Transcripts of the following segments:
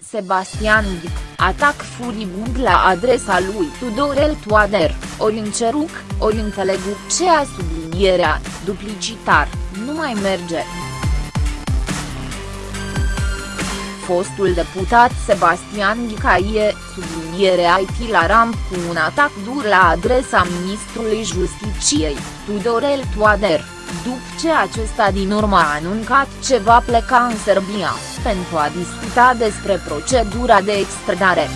Sebastian Ghic, atac furibund la adresa lui Tudorel Toader, ori înceruc, ori înțeleguc ce a sublinierea, duplicitar, nu mai merge. Fostul deputat Sebastian Ghicaie, sublinierea IT la ramp cu un atac dur la adresa ministrului Justiciei, Tudorel Toader după ce acesta din urmă a anuncat ce va pleca în Serbia, pentru a discuta despre procedura de extradare.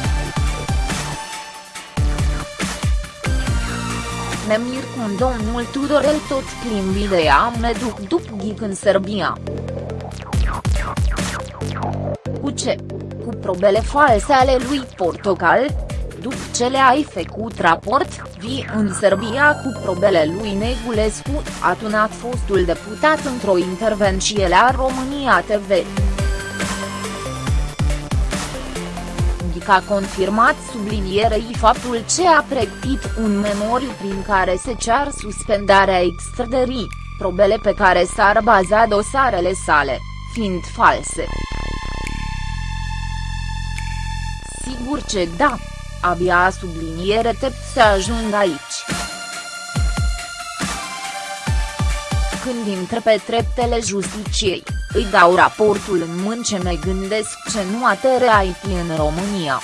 Ne mir cum domnul Tudorel tot plin de idee me duc după ghic în Serbia. Cu ce? Cu probele false ale lui Portocal? După ce le-ai făcut raport, vii în Serbia cu probele lui Negulescu, a tunat fostul deputat într-o intervenție la România TV. a confirmat sublinierei faptul ce a pregătit un memoriu prin care se cear suspendarea extrădării, probele pe care s-ar baza dosarele sale, fiind false. Sigur ce da. Abia subliniere tept să ajung aici. Când intră pe treptele justiciei, îi dau raportul în mân ce mă gândesc ce nu atere IT în România.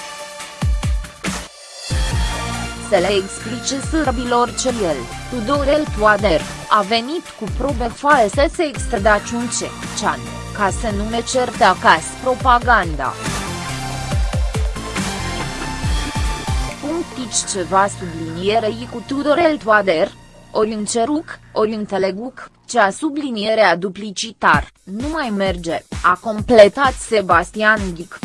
Să le explice sârbilor ce el, Tudorel Toader, a venit cu probe false să extradaci un ce, cean, ca să nu ne certe acasă propaganda. Punctici ceva sublinierei cu Tudorel Toader, ori în ceruc, ori în teleguc, cea sublinierea duplicitar, nu mai merge, a completat Sebastian Ghic.